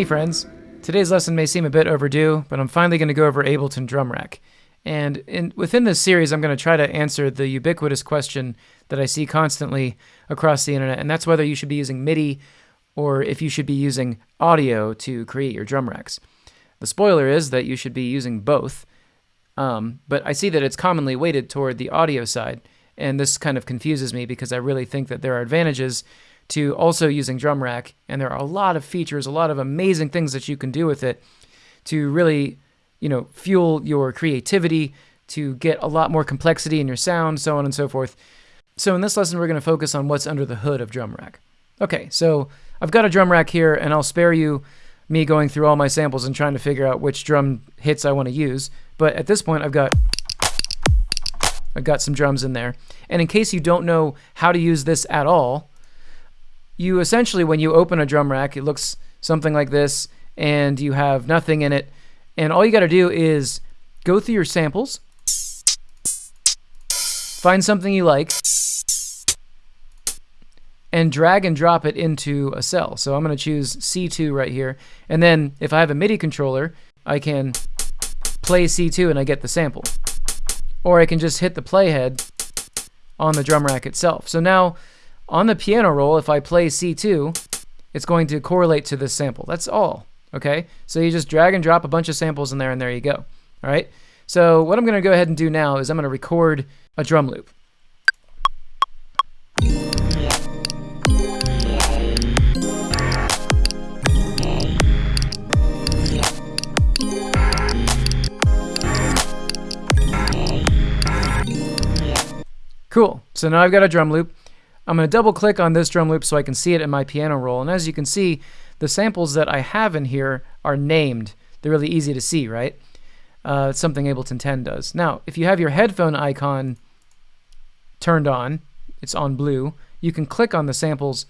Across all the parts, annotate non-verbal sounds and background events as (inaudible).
Hey friends, today's lesson may seem a bit overdue, but I'm finally going to go over Ableton Drum Rack. And in, within this series, I'm going to try to answer the ubiquitous question that I see constantly across the internet, and that's whether you should be using MIDI or if you should be using audio to create your drum racks. The spoiler is that you should be using both, um, but I see that it's commonly weighted toward the audio side, and this kind of confuses me because I really think that there are advantages to also using drum rack and there are a lot of features a lot of amazing things that you can do with it to really you know fuel your creativity to get a lot more complexity in your sound so on and so forth so in this lesson we're going to focus on what's under the hood of drum rack okay so i've got a drum rack here and i'll spare you me going through all my samples and trying to figure out which drum hits i want to use but at this point i've got I've got some drums in there. And in case you don't know how to use this at all, you essentially, when you open a drum rack, it looks something like this, and you have nothing in it. And all you got to do is go through your samples, find something you like, and drag and drop it into a cell. So I'm going to choose C2 right here. And then if I have a MIDI controller, I can play C2 and I get the sample. Or I can just hit the playhead on the drum rack itself. So now on the piano roll, if I play C2, it's going to correlate to this sample. That's all, okay? So you just drag and drop a bunch of samples in there, and there you go, all right? So what I'm going to go ahead and do now is I'm going to record a drum loop. Cool. So now I've got a drum loop. I'm going to double click on this drum loop so I can see it in my piano roll. And as you can see, the samples that I have in here are named. They're really easy to see, right? Uh, it's something Ableton 10 does. Now, if you have your headphone icon turned on, it's on blue, you can click on the samples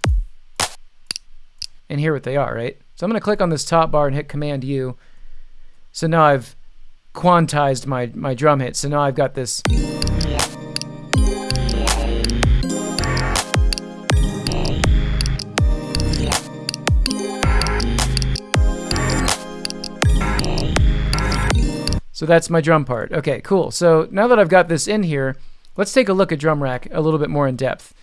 and hear what they are, right? So I'm going to click on this top bar and hit Command U. So now I've quantized my, my drum hit. So now I've got this So that's my drum part. Okay, cool. So now that I've got this in here, let's take a look at drum rack a little bit more in depth.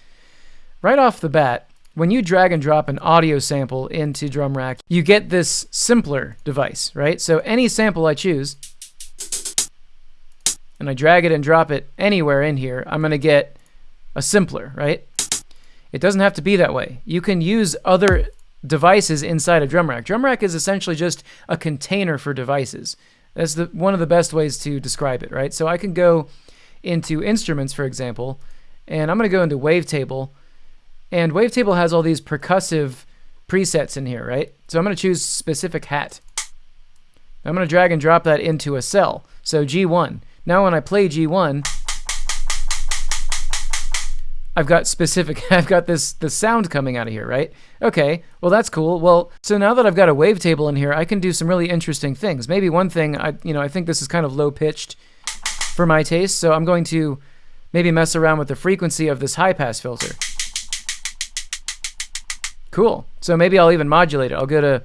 Right off the bat, when you drag and drop an audio sample into drum rack, you get this simpler device, right? So any sample I choose, and I drag it and drop it anywhere in here, I'm going to get a simpler, right? It doesn't have to be that way. You can use other devices inside a drum rack. Drum rack is essentially just a container for devices. That's the one of the best ways to describe it, right? So I can go into instruments, for example, and I'm going to go into Wavetable, and Wavetable has all these percussive presets in here, right? So I'm going to choose specific hat. I'm going to drag and drop that into a cell. So G1. Now when I play G1, I've got specific, (laughs) I've got this the sound coming out of here, right? Okay, well that's cool. Well, so now that I've got a wavetable in here, I can do some really interesting things. Maybe one thing, I you know, I think this is kind of low pitched for my taste, so I'm going to maybe mess around with the frequency of this high pass filter. Cool. So maybe I'll even modulate it. I'll go to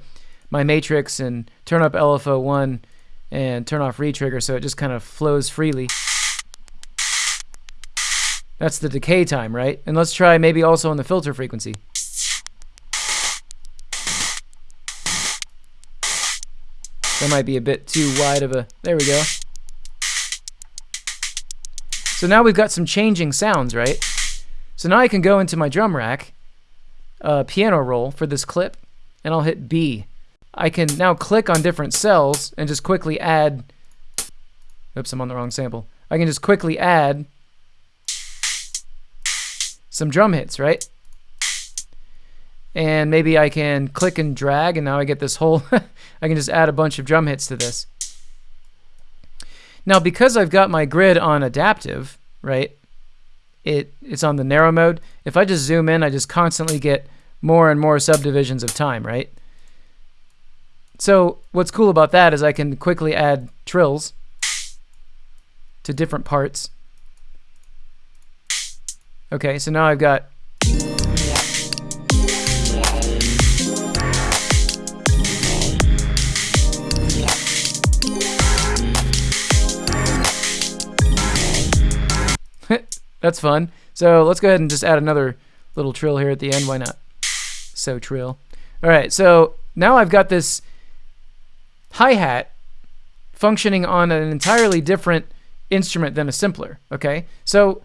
my matrix and turn up LFO 1 and turn off retrigger so it just kind of flows freely. That's the decay time, right? And let's try maybe also on the filter frequency. That might be a bit too wide of a... There we go. So now we've got some changing sounds, right? So now I can go into my drum rack, uh, piano roll for this clip, and I'll hit B. I can now click on different cells and just quickly add... Oops, I'm on the wrong sample. I can just quickly add some drum hits, right? And maybe I can click and drag, and now I get this whole, (laughs) I can just add a bunch of drum hits to this. Now, because I've got my grid on adaptive, right, it it's on the narrow mode. If I just zoom in, I just constantly get more and more subdivisions of time, right? So what's cool about that is I can quickly add trills to different parts. Okay, so now I've got (laughs) That's fun. So let's go ahead and just add another little trill here at the end. Why not? So trill. All right, so now I've got this hi-hat functioning on an entirely different instrument than a simpler, okay? So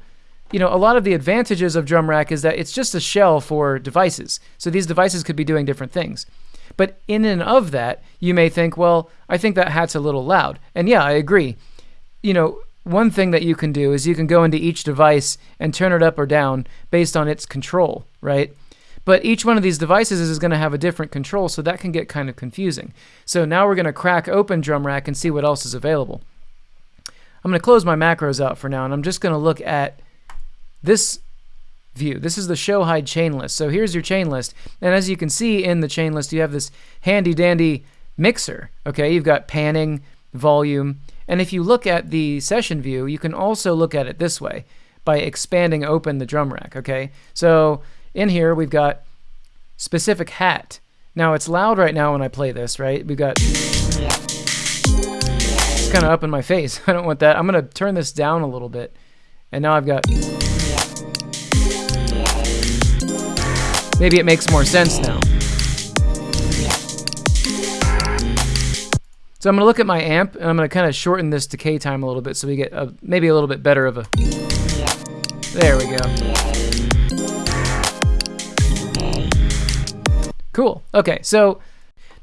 you know, a lot of the advantages of drum rack is that it's just a shell for devices. So these devices could be doing different things. But in and of that, you may think, well, I think that hat's a little loud. And yeah, I agree. You know, one thing that you can do is you can go into each device and turn it up or down based on its control, right? But each one of these devices is going to have a different control, so that can get kind of confusing. So now we're going to crack open drum rack and see what else is available. I'm going to close my macros out for now, and I'm just going to look at this view. This is the show hide chain list. So here's your chain list. And as you can see in the chain list, you have this handy dandy mixer. Okay, you've got panning, volume. And if you look at the session view, you can also look at it this way by expanding open the drum rack. Okay, so in here, we've got specific hat. Now, it's loud right now when I play this, right? We've got... It's kind of up in my face. (laughs) I don't want that. I'm going to turn this down a little bit. And now I've got... Maybe it makes more sense now. So I'm going to look at my amp, and I'm going to kind of shorten this decay time a little bit so we get a, maybe a little bit better of a... There we go. Cool. Okay, so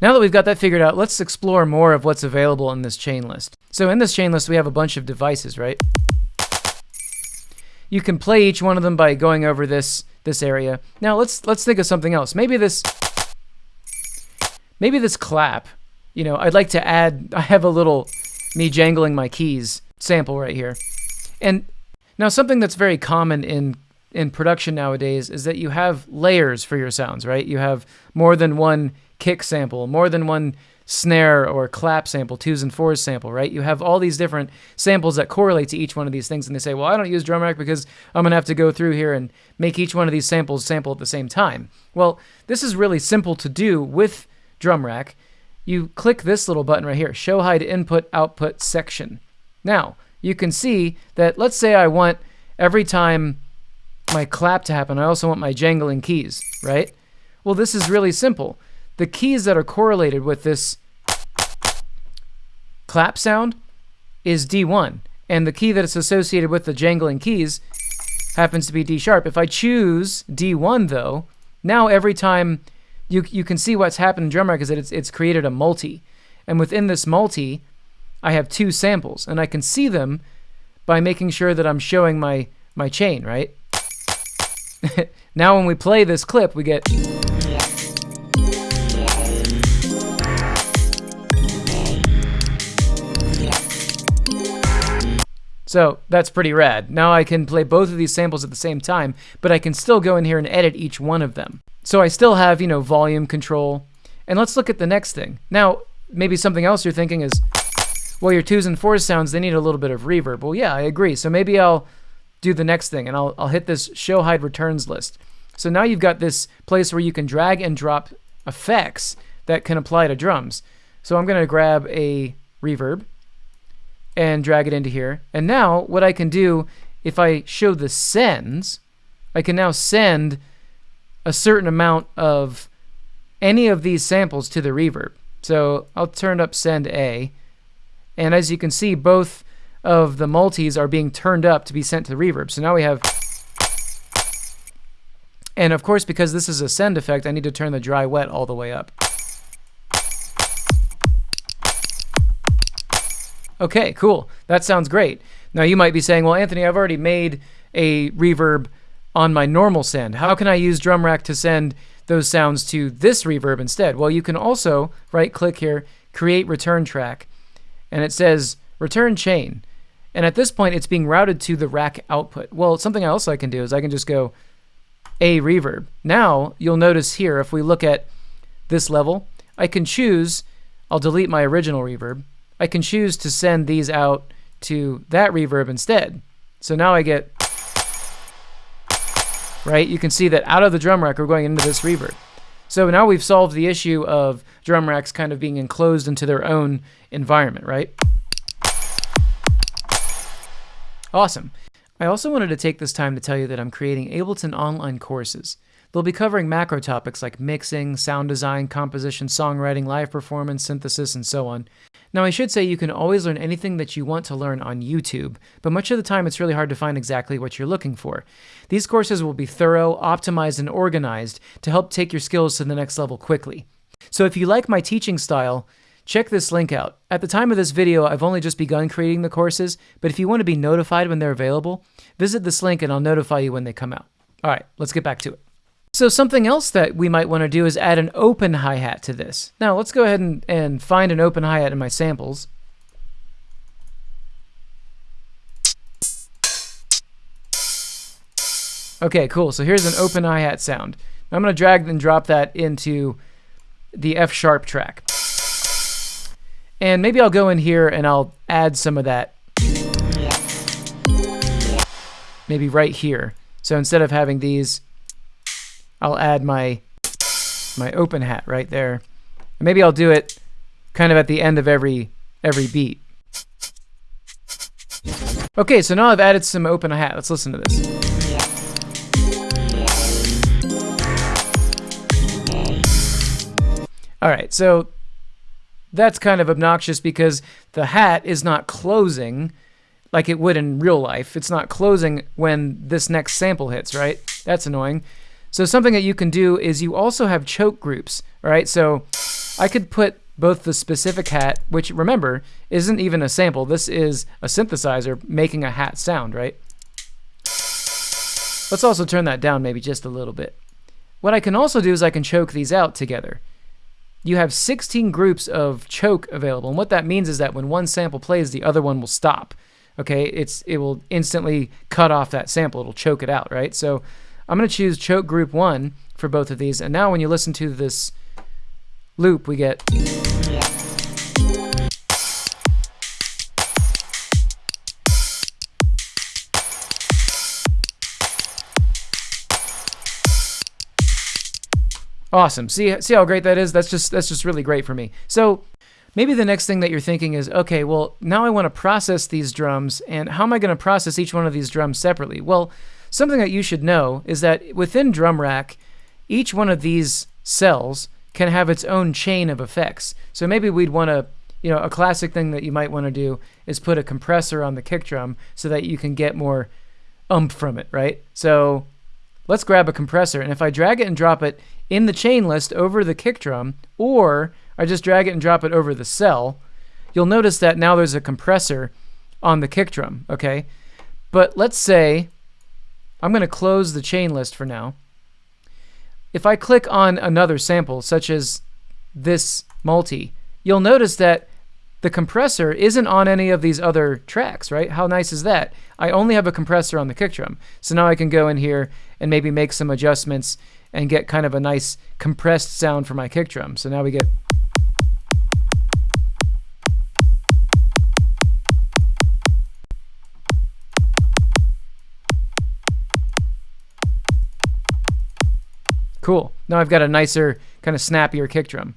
now that we've got that figured out, let's explore more of what's available in this chain list. So in this chain list, we have a bunch of devices, right? You can play each one of them by going over this this area. Now let's let's think of something else. Maybe this maybe this clap. You know, I'd like to add (laughs) I have a little me jangling my keys sample right here. And now something that's very common in in production nowadays is that you have layers for your sounds, right? You have more than one kick sample, more than one snare or clap sample, twos and fours sample, right? You have all these different samples that correlate to each one of these things, and they say, well, I don't use drum rack because I'm going to have to go through here and make each one of these samples sample at the same time. Well, this is really simple to do with drum rack. You click this little button right here, show hide input output section. Now, you can see that let's say I want every time my clap to happen, I also want my jangling keys, right? Well, this is really simple. The keys that are correlated with this clap sound is D1, and the key that is associated with the jangling keys happens to be D sharp. If I choose D1 though, now every time you, you can see what's happened in drum rack is that it's, it's created a multi. And within this multi, I have two samples, and I can see them by making sure that I'm showing my, my chain, right? (laughs) now when we play this clip, we get... So that's pretty rad. Now I can play both of these samples at the same time, but I can still go in here and edit each one of them. So I still have, you know, volume control. And let's look at the next thing. Now, maybe something else you're thinking is, well, your twos and fours sounds, they need a little bit of reverb. Well, yeah, I agree. So maybe I'll do the next thing, and I'll, I'll hit this show hide returns list. So now you've got this place where you can drag and drop effects that can apply to drums. So I'm going to grab a reverb and drag it into here. And now what I can do, if I show the sends, I can now send a certain amount of any of these samples to the reverb. So I'll turn up send A. And as you can see, both of the multis are being turned up to be sent to the reverb. So now we have... And of course, because this is a send effect, I need to turn the dry wet all the way up. Okay, cool. That sounds great. Now you might be saying, well, Anthony, I've already made a reverb on my normal send. How can I use drum rack to send those sounds to this reverb instead? Well, you can also right click here, create return track, and it says return chain. And at this point, it's being routed to the rack output. Well, something else I can do is I can just go a reverb. Now, you'll notice here, if we look at this level, I can choose, I'll delete my original reverb. I can choose to send these out to that reverb instead. So now I get, right? You can see that out of the drum rack, we're going into this reverb. So now we've solved the issue of drum racks kind of being enclosed into their own environment, right? Awesome. I also wanted to take this time to tell you that I'm creating Ableton online courses. They'll be covering macro topics like mixing, sound design, composition, songwriting, live performance, synthesis, and so on. Now, I should say you can always learn anything that you want to learn on YouTube, but much of the time it's really hard to find exactly what you're looking for. These courses will be thorough, optimized, and organized to help take your skills to the next level quickly. So if you like my teaching style, check this link out. At the time of this video, I've only just begun creating the courses, but if you want to be notified when they're available, visit this link and I'll notify you when they come out. All right, let's get back to it. So something else that we might want to do is add an open hi-hat to this. Now let's go ahead and, and find an open hi-hat in my samples. Okay, cool. So here's an open hi-hat sound. I'm going to drag and drop that into the F sharp track. And maybe I'll go in here and I'll add some of that. Maybe right here. So instead of having these I'll add my my open hat right there. Maybe I'll do it kind of at the end of every every beat. Okay, so now I've added some open hat. Let's listen to this. All right, so that's kind of obnoxious because the hat is not closing like it would in real life. It's not closing when this next sample hits, right? That's annoying. So something that you can do is you also have choke groups, right? So I could put both the specific hat, which remember, isn't even a sample. This is a synthesizer making a hat sound, right? Let's also turn that down maybe just a little bit. What I can also do is I can choke these out together. You have 16 groups of choke available, and what that means is that when one sample plays, the other one will stop. Okay, it's it will instantly cut off that sample. It'll choke it out, right? So I'm going to choose choke group 1 for both of these. And now when you listen to this loop, we get... Awesome. See see how great that is? That's just that's just really great for me. So maybe the next thing that you're thinking is, okay, well, now I want to process these drums and how am I going to process each one of these drums separately? Well, Something that you should know is that within drum rack, each one of these cells can have its own chain of effects. So maybe we'd want to, you know, a classic thing that you might want to do is put a compressor on the kick drum so that you can get more ump from it, right? So let's grab a compressor, and if I drag it and drop it in the chain list over the kick drum, or I just drag it and drop it over the cell, you'll notice that now there's a compressor on the kick drum, okay? But let's say I'm going to close the chain list for now. If I click on another sample, such as this multi, you'll notice that the compressor isn't on any of these other tracks, right? How nice is that? I only have a compressor on the kick drum. So now I can go in here and maybe make some adjustments and get kind of a nice compressed sound for my kick drum. So now we get Cool. Now I've got a nicer, kind of snappier kick drum.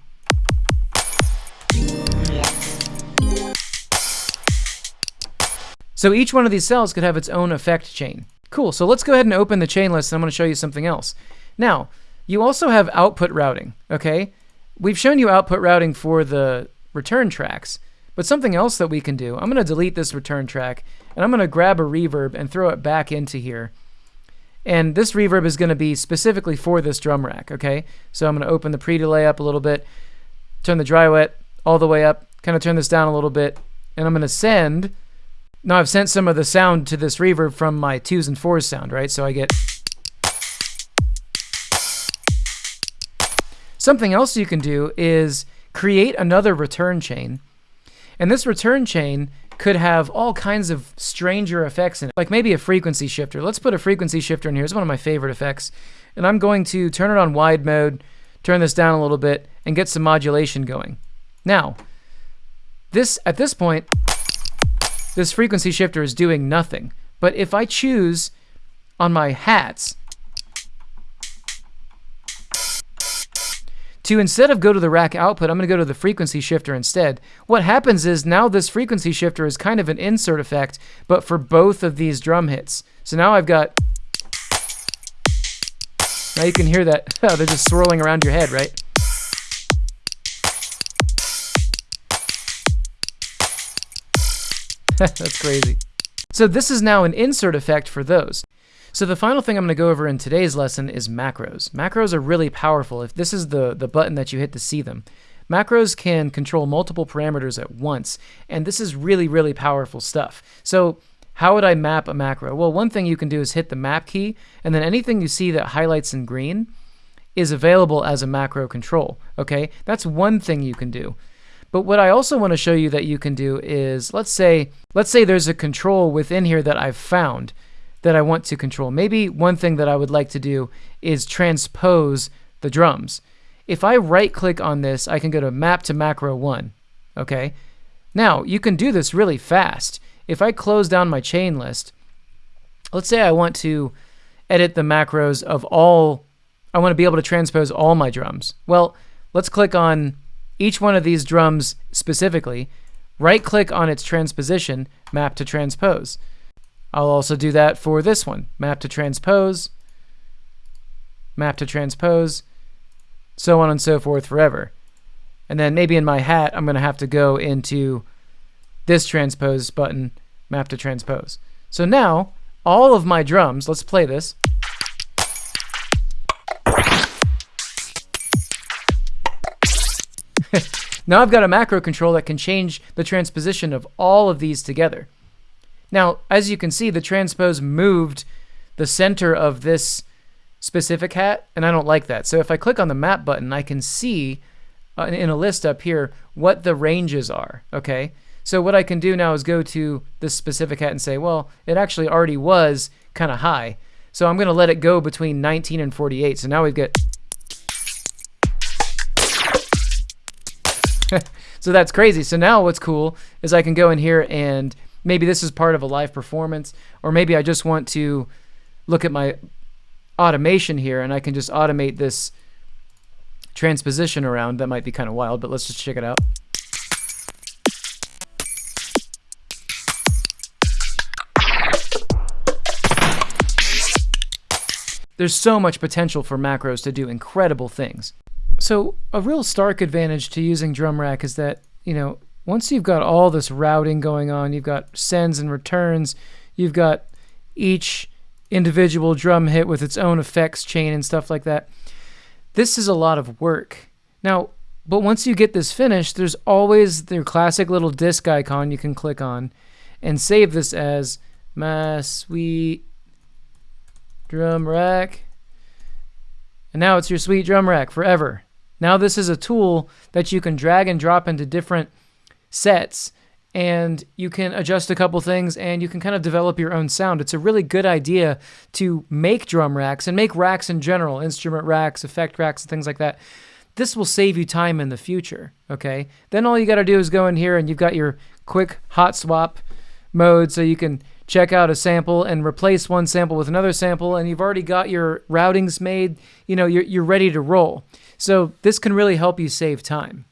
So each one of these cells could have its own effect chain. Cool, so let's go ahead and open the chain list and I'm going to show you something else. Now, you also have output routing, okay? We've shown you output routing for the return tracks, but something else that we can do, I'm going to delete this return track and I'm going to grab a reverb and throw it back into here. And this reverb is going to be specifically for this drum rack, okay? So I'm going to open the pre-delay up a little bit, turn the dry wet all the way up, kind of turn this down a little bit, and I'm going to send, now I've sent some of the sound to this reverb from my twos and fours sound, right? So I get Something else you can do is create another return chain. And this return chain could have all kinds of stranger effects in it, like maybe a frequency shifter. Let's put a frequency shifter in here. It's one of my favorite effects. And I'm going to turn it on wide mode, turn this down a little bit, and get some modulation going. Now, this at this point, this frequency shifter is doing nothing. But if I choose on my hats to instead of go to the rack output, I'm going to go to the frequency shifter instead. What happens is now this frequency shifter is kind of an insert effect, but for both of these drum hits. So now I've got, now you can hear that, (laughs) oh, they're just swirling around your head, right? (laughs) That's crazy. So this is now an insert effect for those. So the final thing I'm going to go over in today's lesson is macros. Macros are really powerful. If this is the, the button that you hit to see them, macros can control multiple parameters at once, and this is really, really powerful stuff. So how would I map a macro? Well, one thing you can do is hit the map key, and then anything you see that highlights in green is available as a macro control, okay? That's one thing you can do. But what I also want to show you that you can do is, let's say, let's say there's a control within here that I've found that I want to control. Maybe one thing that I would like to do is transpose the drums. If I right click on this, I can go to map to macro one, okay? Now, you can do this really fast. If I close down my chain list, let's say I want to edit the macros of all, I want to be able to transpose all my drums. Well, let's click on each one of these drums specifically, right click on its transposition, map to transpose. I'll also do that for this one, map to transpose, map to transpose, so on and so forth forever. And then maybe in my hat, I'm going to have to go into this transpose button, map to transpose. So now, all of my drums, let's play this. (laughs) now I've got a macro control that can change the transposition of all of these together. Now, as you can see, the transpose moved the center of this specific hat, and I don't like that. So if I click on the map button, I can see uh, in a list up here what the ranges are, okay? So what I can do now is go to this specific hat and say, well, it actually already was kind of high. So I'm going to let it go between 19 and 48. So now we've got... (laughs) so that's crazy. So now what's cool is I can go in here and maybe this is part of a live performance, or maybe I just want to look at my automation here and I can just automate this transposition around. That might be kind of wild, but let's just check it out. There's so much potential for macros to do incredible things. So a real stark advantage to using drum rack is that, you know, once you've got all this routing going on, you've got sends and returns, you've got each individual drum hit with its own effects chain and stuff like that. This is a lot of work. Now, but once you get this finished, there's always the classic little disk icon you can click on and save this as my sweet drum rack. And now it's your sweet drum rack forever. Now this is a tool that you can drag and drop into different sets and you can adjust a couple things and you can kind of develop your own sound. It's a really good idea to make drum racks and make racks in general, instrument racks, effect racks, and things like that. This will save you time in the future, okay? Then all you got to do is go in here and you've got your quick hot swap mode so you can check out a sample and replace one sample with another sample and you've already got your routings made, you know, you're, you're ready to roll. So this can really help you save time.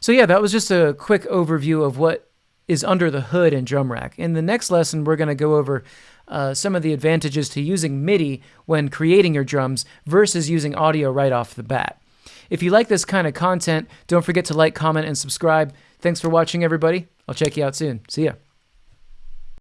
So yeah, that was just a quick overview of what is under the hood in Drum Rack. In the next lesson, we're going to go over uh, some of the advantages to using MIDI when creating your drums versus using audio right off the bat. If you like this kind of content, don't forget to like, comment, and subscribe. Thanks for watching, everybody. I'll check you out soon. See ya.